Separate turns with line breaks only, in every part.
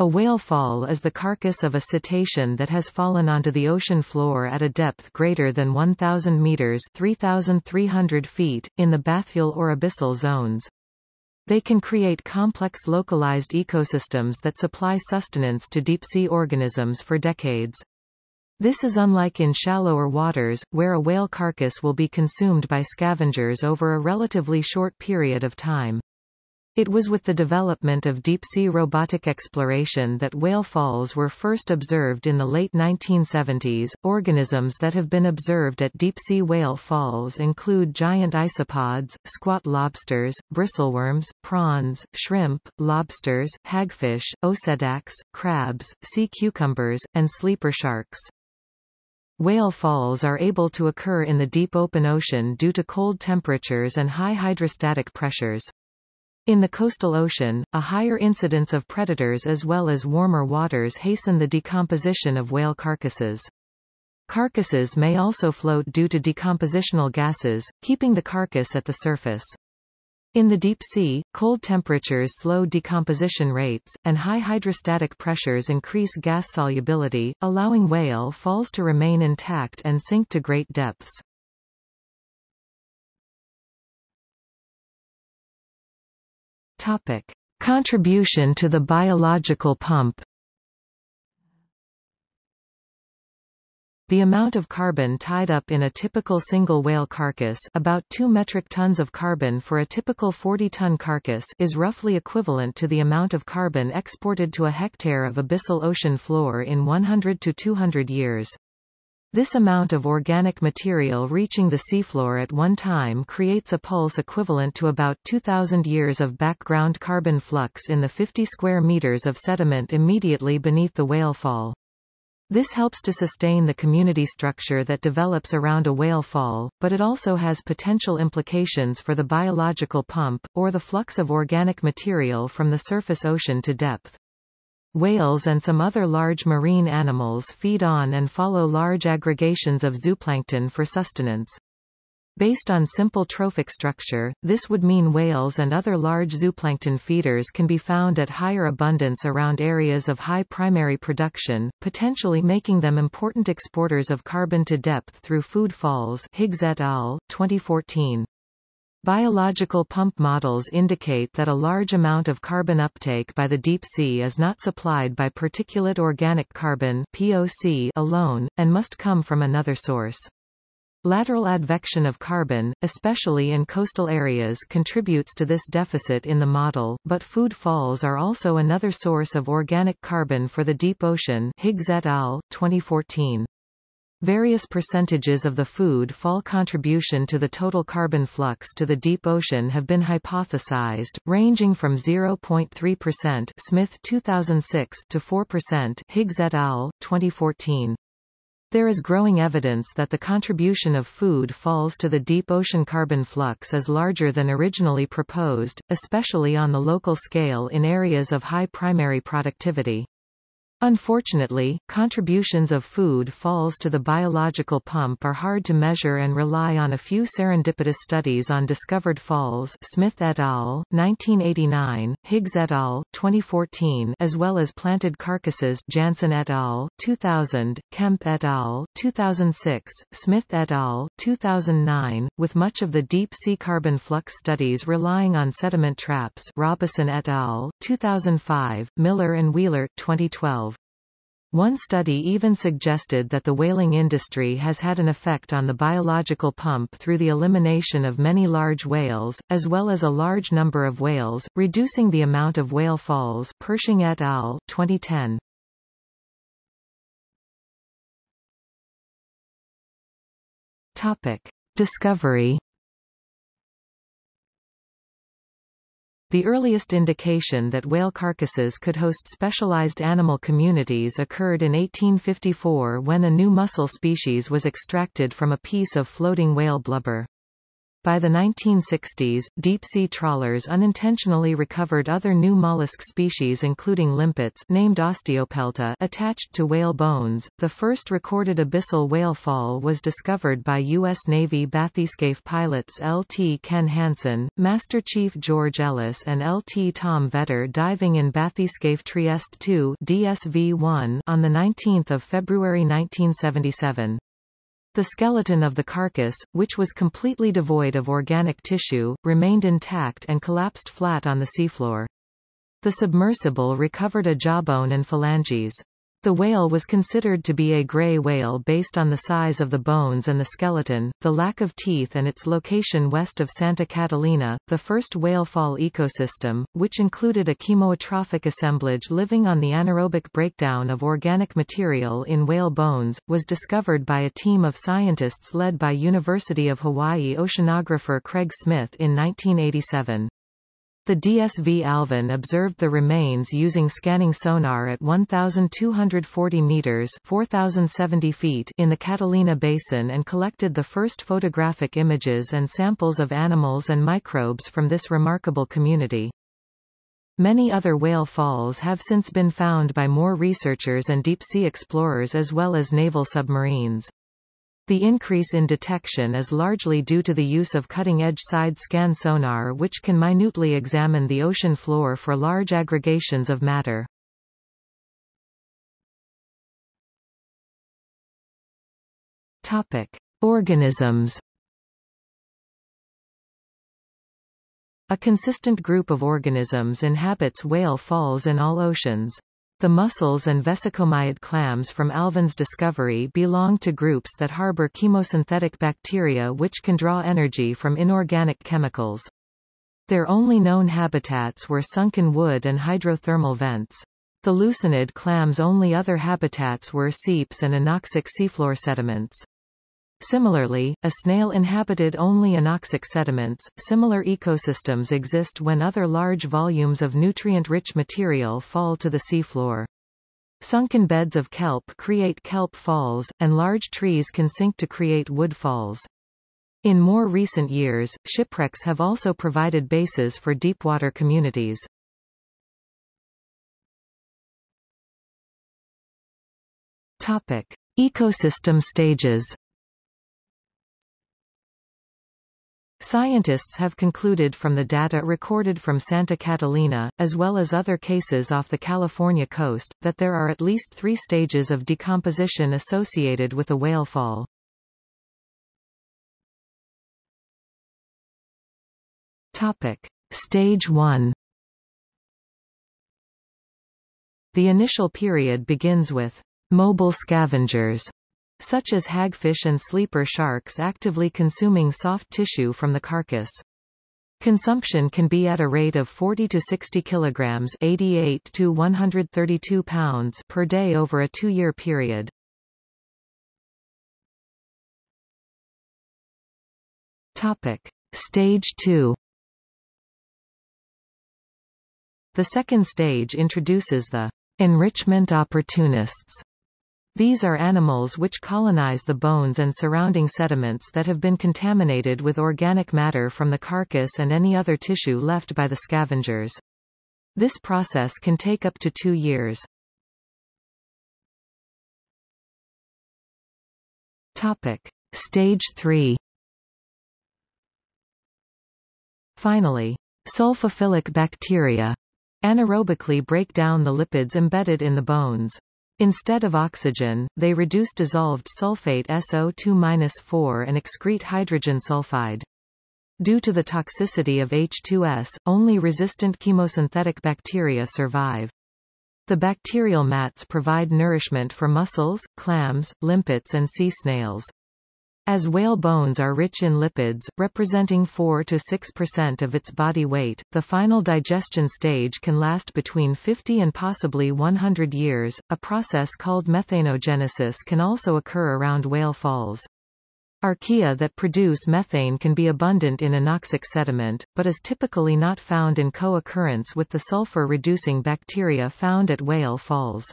A whale fall is the carcass of a cetacean that has fallen onto the ocean floor at a depth greater than 1,000 meters 3,300 feet, in the bathyal or abyssal zones. They can create complex localized ecosystems that supply sustenance to deep-sea organisms for decades. This is unlike in shallower waters, where a whale carcass will be consumed by scavengers over a relatively short period of time. It was with the development of deep-sea robotic exploration that whale falls were first observed in the late 1970s. Organisms that have been observed at deep-sea whale falls include giant isopods, squat lobsters, bristleworms, prawns, shrimp, lobsters, hagfish, Osedax, crabs, sea cucumbers, and sleeper sharks. Whale falls are able to occur in the deep open ocean due to cold temperatures and high hydrostatic pressures. In the coastal ocean, a higher incidence of predators as well as warmer waters hasten the decomposition of whale carcasses. Carcasses may also float due to decompositional gases, keeping the carcass at the surface. In the deep sea, cold temperatures slow decomposition rates, and high hydrostatic pressures increase gas solubility, allowing whale falls to remain intact and sink to great depths. Topic. Contribution to the biological pump The amount of carbon tied up in a typical single whale carcass about 2 metric tons of carbon for a typical 40-ton carcass is roughly equivalent to the amount of carbon exported to a hectare of abyssal ocean floor in 100 to 200 years. This amount of organic material reaching the seafloor at one time creates a pulse equivalent to about 2,000 years of background carbon flux in the 50 square meters of sediment immediately beneath the whale fall. This helps to sustain the community structure that develops around a whale fall, but it also has potential implications for the biological pump, or the flux of organic material from the surface ocean to depth. Whales and some other large marine animals feed on and follow large aggregations of zooplankton for sustenance. Based on simple trophic structure, this would mean whales and other large zooplankton feeders can be found at higher abundance around areas of high primary production, potentially making them important exporters of carbon to depth through food falls Higgs et al., 2014. Biological pump models indicate that a large amount of carbon uptake by the deep sea is not supplied by particulate organic carbon POC alone, and must come from another source. Lateral advection of carbon, especially in coastal areas contributes to this deficit in the model, but food falls are also another source of organic carbon for the deep ocean Higgs et al., 2014. Various percentages of the food fall contribution to the total carbon flux to the deep ocean have been hypothesized, ranging from 0.3% Smith 2006 to 4% Higgs et al. 2014. There is growing evidence that the contribution of food falls to the deep ocean carbon flux is larger than originally proposed, especially on the local scale in areas of high primary productivity. Unfortunately, contributions of food falls to the biological pump are hard to measure and rely on a few serendipitous studies on discovered falls Smith et al., 1989, Higgs et al., 2014 as well as planted carcasses Jansen et al., 2000, Kemp et al., 2006, Smith et al., 2009, with much of the deep-sea carbon flux studies relying on sediment traps Robison et al., 2005, Miller and Wheeler, 2012. One study even suggested that the whaling industry has had an effect on the biological pump through the elimination of many large whales, as well as a large number of whales, reducing the amount of whale falls Pershing et al., 2010. Topic. Discovery The earliest indication that whale carcasses could host specialized animal communities occurred in 1854 when a new mussel species was extracted from a piece of floating whale blubber. By the 1960s, deep-sea trawlers unintentionally recovered other new mollusk species including limpets named Osteopelta attached to whale bones. The first recorded abyssal whale fall was discovered by U.S. Navy bathyscaphe pilots L.T. Ken Hansen, Master Chief George Ellis and L.T. Tom Vetter diving in bathyscaphe Trieste 2 DSV-1 on 19 February 1977. The skeleton of the carcass, which was completely devoid of organic tissue, remained intact and collapsed flat on the seafloor. The submersible recovered a jawbone and phalanges. The whale was considered to be a gray whale based on the size of the bones and the skeleton, the lack of teeth and its location west of Santa Catalina. The first whale fall ecosystem, which included a chemotrophic assemblage living on the anaerobic breakdown of organic material in whale bones, was discovered by a team of scientists led by University of Hawaii oceanographer Craig Smith in 1987. The DSV Alvin observed the remains using scanning sonar at 1,240 meters 4,070 feet in the Catalina Basin and collected the first photographic images and samples of animals and microbes from this remarkable community. Many other whale falls have since been found by more researchers and deep-sea explorers as well as naval submarines. The increase in detection is largely due to the use of cutting-edge side-scan sonar which can minutely examine the ocean floor for large aggregations of matter. Topic: Organisms. A consistent group of organisms inhabits whale falls in all oceans. The mussels and vesicomyid clams from Alvin's discovery belong to groups that harbor chemosynthetic bacteria which can draw energy from inorganic chemicals. Their only known habitats were sunken wood and hydrothermal vents. The lucinid clams' only other habitats were seeps and anoxic seafloor sediments. Similarly, a snail inhabited only anoxic sediments. Similar ecosystems exist when other large volumes of nutrient-rich material fall to the seafloor. Sunken beds of kelp create kelp falls, and large trees can sink to create wood falls. In more recent years, shipwrecks have also provided bases for deepwater communities. Topic. Ecosystem stages Scientists have concluded from the data recorded from Santa Catalina, as well as other cases off the California coast, that there are at least three stages of decomposition associated with a whale fall. Topic. Stage 1 The initial period begins with mobile scavengers such as hagfish and sleeper sharks actively consuming soft tissue from the carcass. Consumption can be at a rate of 40 to 60 kilograms 88 to 132 pounds per day over a two-year period. Topic. Stage 2 The second stage introduces the enrichment opportunists these are animals which colonize the bones and surrounding sediments that have been contaminated with organic matter from the carcass and any other tissue left by the scavengers. This process can take up to two years. Topic. Stage 3 Finally, sulfophilic bacteria anaerobically break down the lipids embedded in the bones. Instead of oxygen, they reduce dissolved sulfate SO2-4 and excrete hydrogen sulfide. Due to the toxicity of H2S, only resistant chemosynthetic bacteria survive. The bacterial mats provide nourishment for mussels, clams, limpets and sea snails. As whale bones are rich in lipids, representing 4 to 6% of its body weight, the final digestion stage can last between 50 and possibly 100 years. A process called methanogenesis can also occur around whale falls. Archaea that produce methane can be abundant in anoxic sediment, but is typically not found in co-occurrence with the sulfur-reducing bacteria found at whale falls.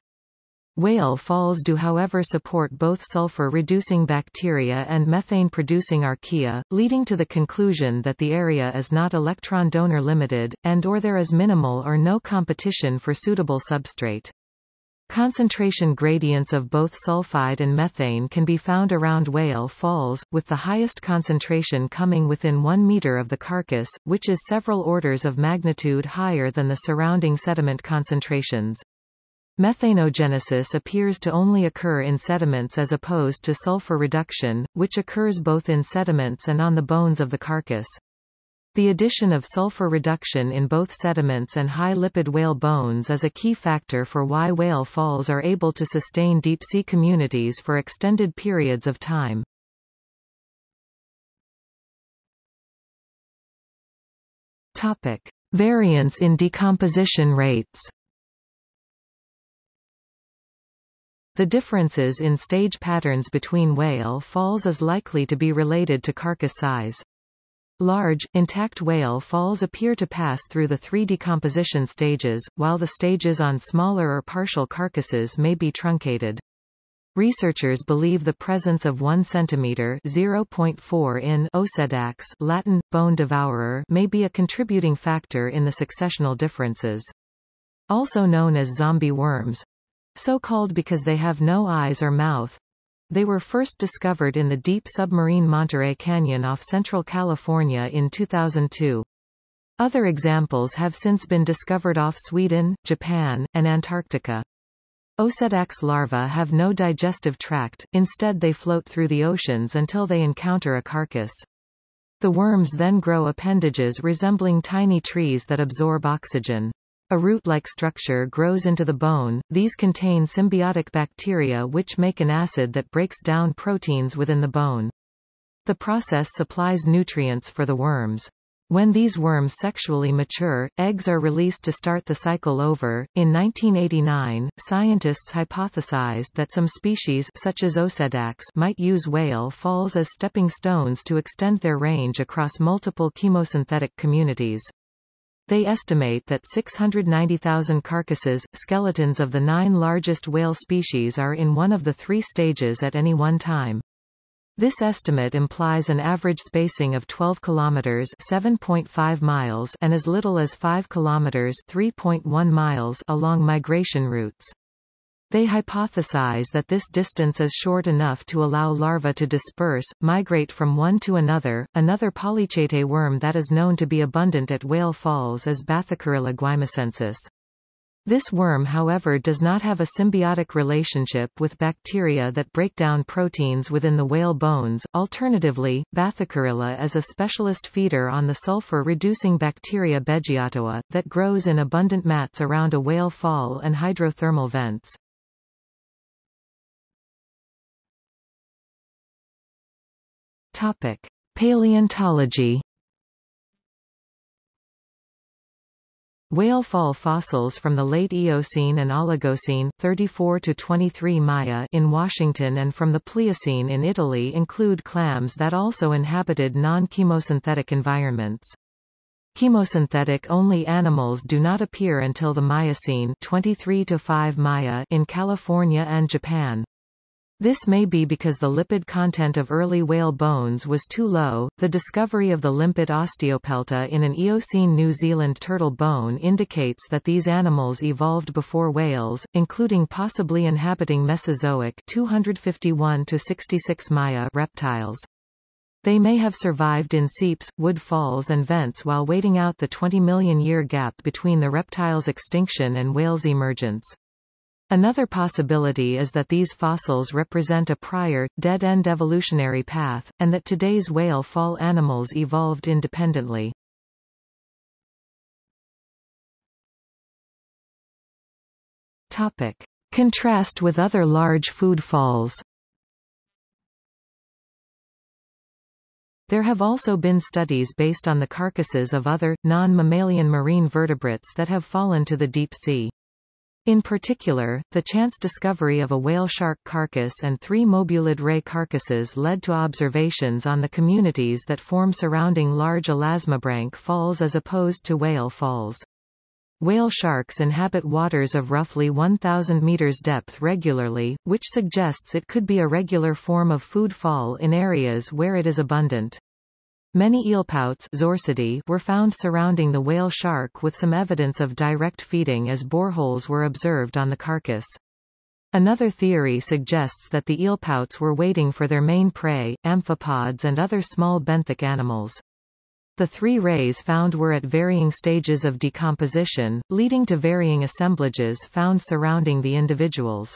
Whale falls do however support both sulfur-reducing bacteria and methane-producing archaea, leading to the conclusion that the area is not electron donor limited, and or there is minimal or no competition for suitable substrate. Concentration gradients of both sulfide and methane can be found around Whale Falls, with the highest concentration coming within 1 meter of the carcass, which is several orders of magnitude higher than the surrounding sediment concentrations. Methanogenesis appears to only occur in sediments as opposed to sulfur reduction, which occurs both in sediments and on the bones of the carcass. The addition of sulfur reduction in both sediments and high lipid whale bones is a key factor for why whale falls are able to sustain deep-sea communities for extended periods of time. Topic. Variance in decomposition rates The differences in stage patterns between whale falls is likely to be related to carcass size. Large, intact whale falls appear to pass through the three decomposition stages, while the stages on smaller or partial carcasses may be truncated. Researchers believe the presence of 1 cm 0.4 in Osedax Latin, bone devourer may be a contributing factor in the successional differences. Also known as zombie worms, so called because they have no eyes or mouth. They were first discovered in the deep submarine Monterey Canyon off Central California in 2002. Other examples have since been discovered off Sweden, Japan, and Antarctica. Osedax larvae have no digestive tract, instead they float through the oceans until they encounter a carcass. The worms then grow appendages resembling tiny trees that absorb oxygen. A root-like structure grows into the bone, these contain symbiotic bacteria which make an acid that breaks down proteins within the bone. The process supplies nutrients for the worms. When these worms sexually mature, eggs are released to start the cycle over. In 1989, scientists hypothesized that some species such as Osedax might use whale falls as stepping stones to extend their range across multiple chemosynthetic communities. They estimate that 690,000 carcasses, skeletons of the nine largest whale species are in one of the three stages at any one time. This estimate implies an average spacing of 12 kilometers (7.5 miles) and as little as 5 kilometers (3.1 miles) along migration routes. They hypothesize that this distance is short enough to allow larvae to disperse, migrate from one to another. Another polychaete worm that is known to be abundant at Whale Falls is Bathykurila guaymasensis. This worm however does not have a symbiotic relationship with bacteria that break down proteins within the whale bones. Alternatively, Bathycarilla is a specialist feeder on the sulfur-reducing bacteria Beggiatoa, that grows in abundant mats around a whale fall and hydrothermal vents. Topic: Paleontology. Whale fall fossils from the late Eocene and Oligocene 34 to 23 Maya in Washington and from the Pliocene in Italy include clams that also inhabited non-chemosynthetic environments. Chemosynthetic-only animals do not appear until the Miocene 23 to 5 Maya in California and Japan. This may be because the lipid content of early whale bones was too low. The discovery of the limpet osteopelta in an Eocene New Zealand turtle bone indicates that these animals evolved before whales, including possibly inhabiting Mesozoic 251 to 66 Maya reptiles. They may have survived in seeps, wood falls and vents while waiting out the 20 million year gap between the reptile's extinction and whales' emergence. Another possibility is that these fossils represent a prior, dead-end evolutionary path, and that today's whale fall animals evolved independently. Topic. Contrast with other large food falls There have also been studies based on the carcasses of other, non-mammalian marine vertebrates that have fallen to the deep sea. In particular, the chance discovery of a whale shark carcass and three mobulid ray carcasses led to observations on the communities that form surrounding large elasmobranch falls as opposed to whale falls. Whale sharks inhabit waters of roughly 1,000 meters depth regularly, which suggests it could be a regular form of food fall in areas where it is abundant. Many eelpouts were found surrounding the whale shark with some evidence of direct feeding as boreholes were observed on the carcass. Another theory suggests that the eelpouts were waiting for their main prey, amphipods and other small benthic animals. The three rays found were at varying stages of decomposition, leading to varying assemblages found surrounding the individuals.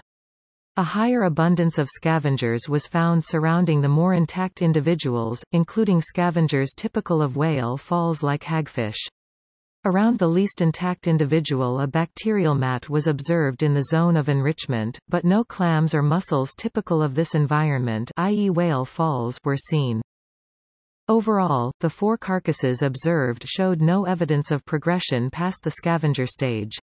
A higher abundance of scavengers was found surrounding the more intact individuals, including scavengers typical of whale falls like hagfish. Around the least intact individual a bacterial mat was observed in the zone of enrichment, but no clams or mussels typical of this environment i.e. whale falls were seen. Overall, the four carcasses observed showed no evidence of progression past the scavenger stage.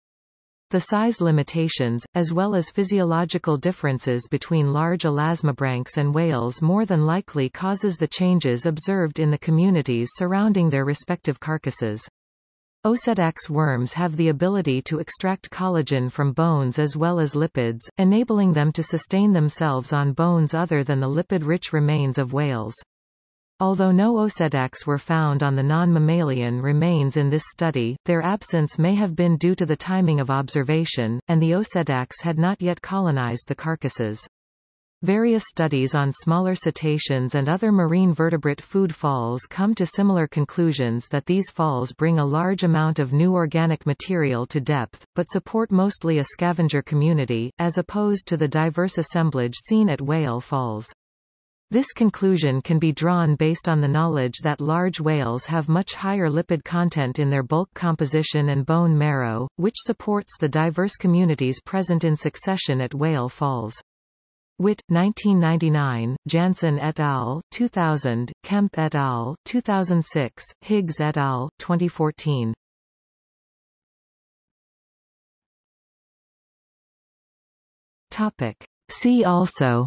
The size limitations, as well as physiological differences between large elasmobranchs and whales more than likely causes the changes observed in the communities surrounding their respective carcasses. Osedax worms have the ability to extract collagen from bones as well as lipids, enabling them to sustain themselves on bones other than the lipid-rich remains of whales. Although no osedax were found on the non-mammalian remains in this study, their absence may have been due to the timing of observation, and the osedax had not yet colonized the carcasses. Various studies on smaller cetaceans and other marine vertebrate food falls come to similar conclusions that these falls bring a large amount of new organic material to depth, but support mostly a scavenger community, as opposed to the diverse assemblage seen at whale falls. This conclusion can be drawn based on the knowledge that large whales have much higher lipid content in their bulk composition and bone marrow, which supports the diverse communities present in succession at whale falls. Witt, 1999, Jansen et al., 2000, Kemp et al., 2006, Higgs et al., 2014. Topic. See also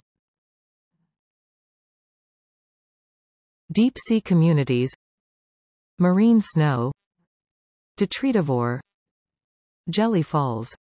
Deep sea communities Marine snow Detritivore Jelly falls